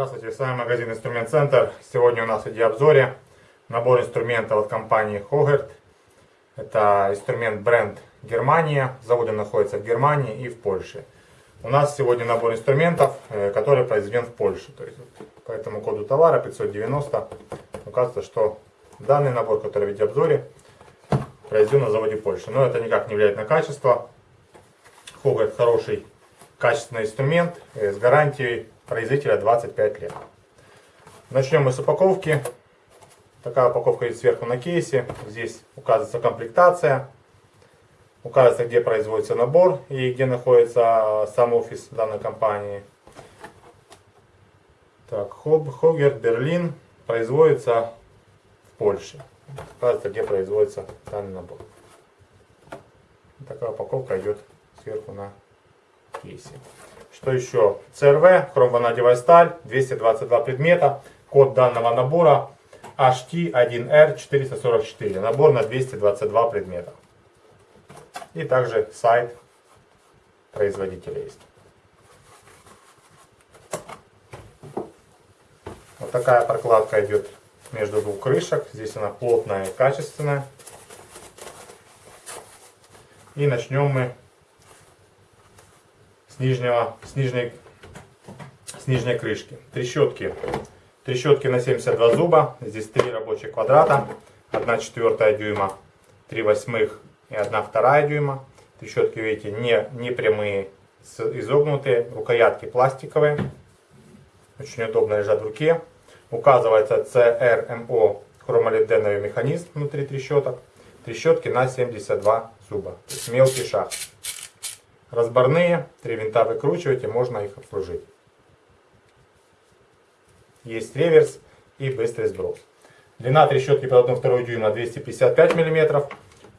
Здравствуйте, с вами магазин Инструмент Центр. Сегодня у нас в видеообзоре набор инструментов от компании Hogert. Это инструмент бренд Германия. Заводы находятся в Германии и в Польше. У нас сегодня набор инструментов, э, который произведен в Польше. То есть, по этому коду товара 590 указывается, что данный набор, который в видеообзоре, произведен на заводе Польши. Но это никак не влияет на качество. Hogert хороший качественный инструмент э, с гарантией производителя 25 лет. Начнем мы с упаковки. Такая упаковка есть сверху на кейсе. Здесь указывается комплектация. Указывается, где производится набор и где находится сам офис данной компании. Так, Хогер, Берлин производится в Польше. Указывается, где производится данный набор. Такая упаковка идет сверху на кейсе. Что еще? CRV, хромванадевая сталь, 222 предмета. Код данного набора HT1R444. Набор на 222 предмета. И также сайт производителя есть. Вот такая прокладка идет между двух крышек. Здесь она плотная и качественная. И начнем мы нижнего, с, нижней, с нижней крышки. Трещотки. Трещотки на 72 зуба. Здесь три рабочих квадрата. 1 четвертая дюйма, 3 восьмых и 1 вторая дюйма. Трещотки, видите, не, не прямые, изогнутые. Рукоятки пластиковые. Очень удобно лежат в руке. Указывается CRMO хромолиденовый механизм внутри трещоток. Трещотки на 72 зуба. То есть мелкий шаг. Разборные, три винта выкручиваете, можно их обслужить. Есть реверс и быстрый сброс. Длина трещотки под 1,2 дюйма 255 мм,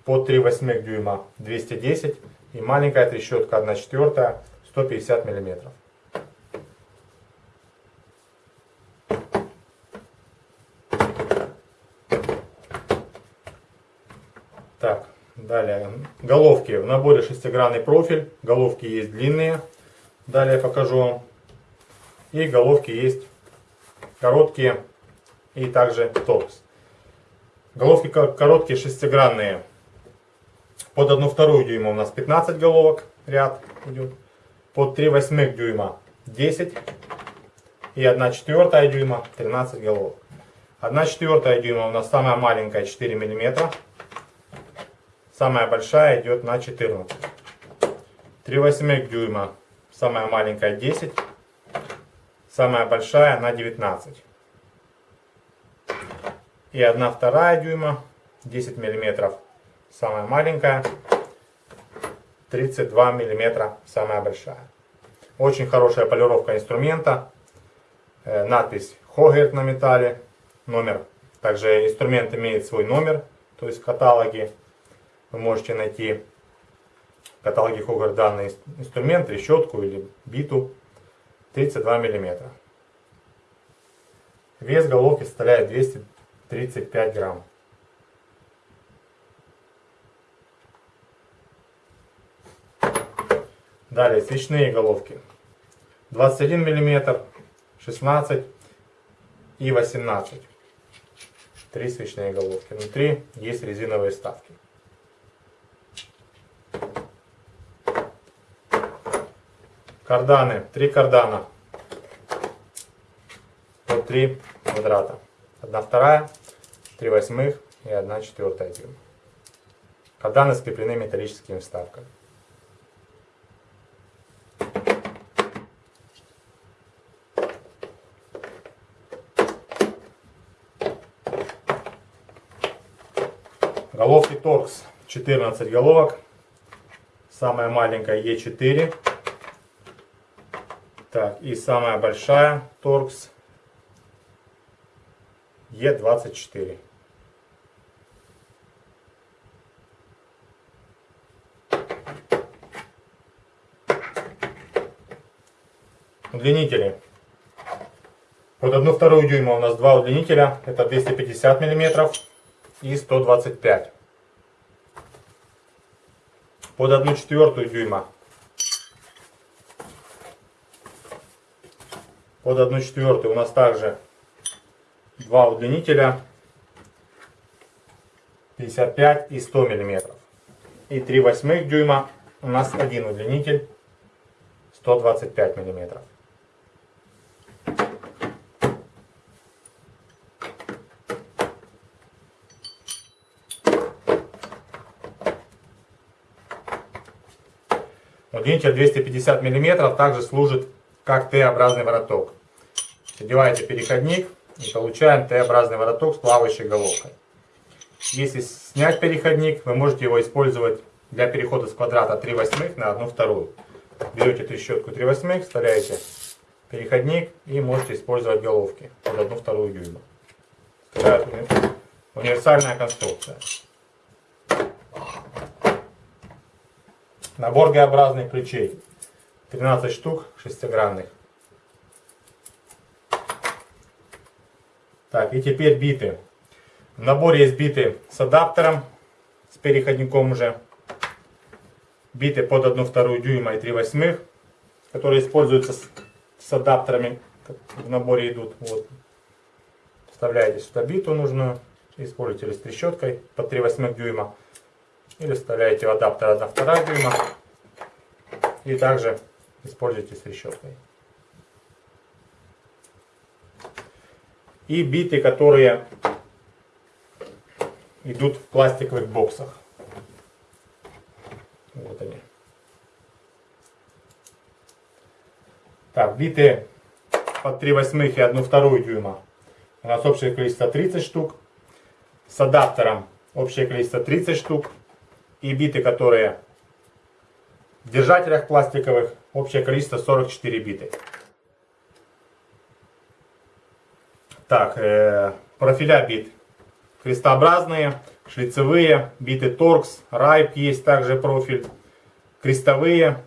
под 3,8 дюйма 210 и маленькая трещотка 1,4 150 мм. Так, Далее, головки. В наборе шестигранный профиль. Головки есть длинные. Далее покажу вам. И головки есть короткие и также торкс. Головки короткие шестигранные. Под 1 вторую дюйма у нас 15 головок ряд идет. Под 3 восьмых дюйма 10. И 1 четвертая дюйма 13 головок. 1 четвертая дюйма у нас самая маленькая 4 миллиметра. Самая большая идет на 14. 3 восьмых дюйма. Самая маленькая 10. Самая большая на 19. И 1 вторая дюйма. 10 миллиметров. Самая маленькая. 32 миллиметра. Самая большая. Очень хорошая полировка инструмента. Э, надпись Хогерт на металле. Номер. Также инструмент имеет свой номер. То есть в каталоге вы можете найти в каталоге Хогар данный инструмент, решетку или биту 32 мм. Вес головки составляет 235 грамм. Далее свечные головки. 21 мм, 16 и 18. Три свечные головки. Внутри есть резиновые вставки. Карданы. Три кардана. По три квадрата. Одна вторая, три восьмых и одна четвертая дюйма. Карданы скреплены металлическими вставками. Головки торкс 14 головок. Самая маленькая Е4. Так, и самая большая торкс Е24. Удлинители. Под 1 вторую дюйма у нас два удлинителя. Это 250 мм и 125 под 1 четвертую дюйма. Под 1 четвертую у нас также два удлинителя 55 и 100 миллиметров. И 3 восьмых дюйма у нас один удлинитель 125 миллиметров. Удлинитель 250 мм также служит как Т-образный вороток. Одеваете переходник и получаем Т-образный вороток с плавающей головкой. Если снять переходник, вы можете его использовать для перехода с квадрата 3 восьмых на 1 вторую. Берете трещотку 3 восьмых, вставляете переходник и можете использовать головки под 1 вторую дюйма. Универсальная конструкция. Набор Г-образных ключей. 13 штук шестигранных. Так, и теперь биты. В наборе есть биты с адаптером, с переходником уже. Биты под 1 вторую дюйма и 3 восьмых, которые используются с, с адаптерами, в наборе идут. Вот. Вставляете сюда биту нужную, используете или с трещоткой под 3 восьмых дюйма. Или вставляете в адаптер 1,2 дюйма. И также используйте с решеткой. И биты, которые идут в пластиковых боксах. Вот они. Так, биты под 3 восьмых и 1 вторую дюйма. У нас общее количество 30 штук. С адаптером общее количество 30 штук и биты, которые в держателях пластиковых, общее количество 44 биты. Так, э, профиля бит крестообразные, шлицевые, биты торкс, райп есть также профиль, крестовые,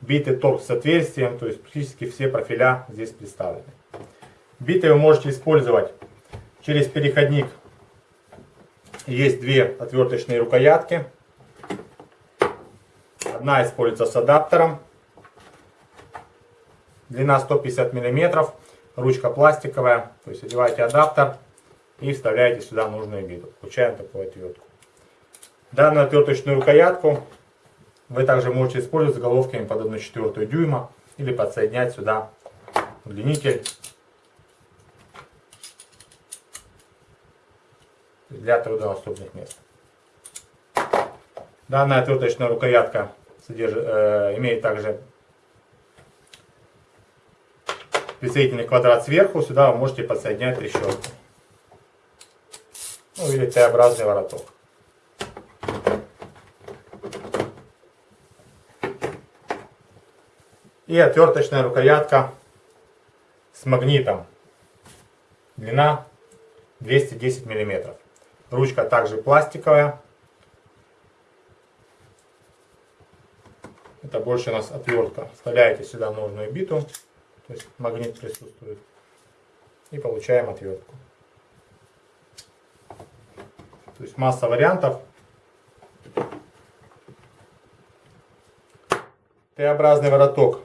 биты торкс с отверстием, то есть практически все профиля здесь представлены. Биты вы можете использовать через переходник есть две отверточные рукоятки. Одна используется с адаптером. Длина 150 мм. Ручка пластиковая. То есть одеваете адаптер и вставляете сюда нужную биту. Получаем такую отвертку. Данную отверточную рукоятку вы также можете использовать с головками под 1,4 дюйма или подсоединять сюда удлинитель для труднодоступных мест. Данная отверточная рукоятка содержит, э, имеет также присоединительный квадрат сверху. Сюда вы можете подсоединять трещотку. Ну или Т-образный вороток. И отверточная рукоятка с магнитом. Длина 210 миллиметров. Ручка также пластиковая. Это больше у нас отвертка. Вставляете сюда нужную биту. То есть магнит присутствует. И получаем отвертку. То есть масса вариантов. Т-образный вороток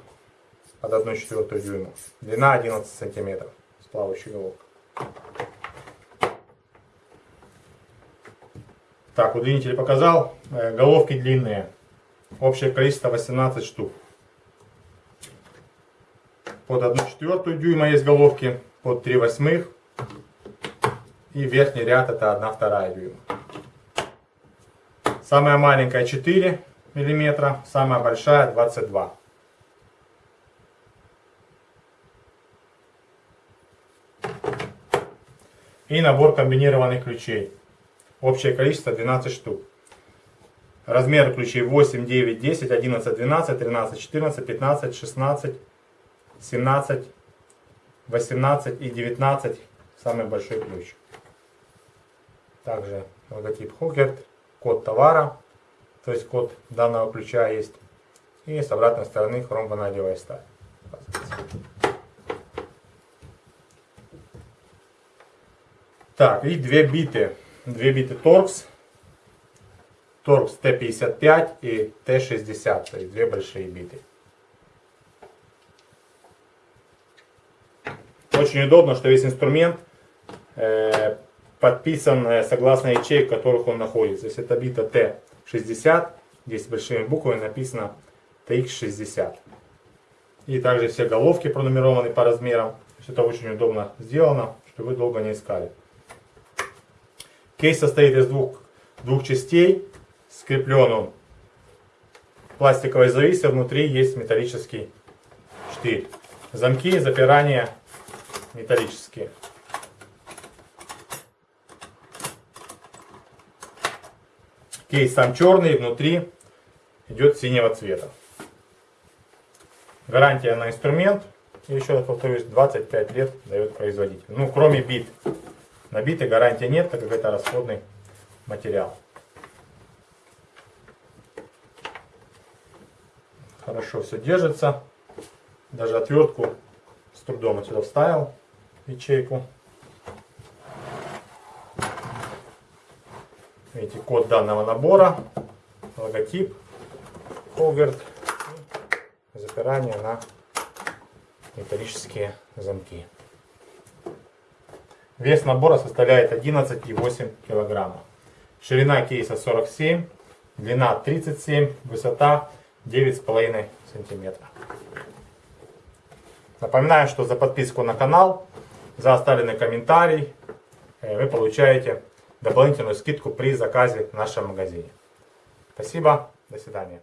под 1,4 дюйма. Длина 11 сантиметров с плавающей головкой. Так, удлинитель показал. Э, головки длинные. Общее количество 18 штук. Под 1 четвертую дюйма есть головки. Под 3 восьмых. И верхний ряд это 1 вторая дюйма. Самая маленькая 4 миллиметра. Самая большая 22. И набор комбинированных ключей. Общее количество 12 штук. Размеры ключей 8, 9, 10, 11, 12, 13, 14, 15, 16, 17, 18 и 19. Самый большой ключ. Также логотип Хогерт, код товара, то есть код данного ключа есть. И с обратной стороны хромванадевая сталь. Так, и две биты. Две биты Торкс. Торкс Т-55 и Т-60. То есть две большие биты. Очень удобно, что весь инструмент э, подписан э, согласно ячеек, в которых он находится. Если это бита Т-60, здесь большими буквами написано TX60. И также все головки пронумерованы по размерам. То есть это очень удобно сделано, чтобы вы долго не искали. Кейс состоит из двух, двух частей. Скреплен он пластиковой зависью, внутри есть металлический штырь. Замки, запирания металлические. Кейс сам черный, внутри идет синего цвета. Гарантия на инструмент, еще раз повторюсь, 25 лет дает производитель. Ну, кроме бит. На биты гарантии нет, так как это расходный материал. Хорошо все держится. Даже отвертку с трудом отсюда вставил ячейку. Видите, код данного набора, логотип, Хогарт, запирание на металлические замки. Вес набора составляет 11,8 кг. Ширина кейса 47, длина 37, высота 9,5 см. Напоминаю, что за подписку на канал, за оставленный комментарий э, вы получаете дополнительную скидку при заказе в нашем магазине. Спасибо, до свидания.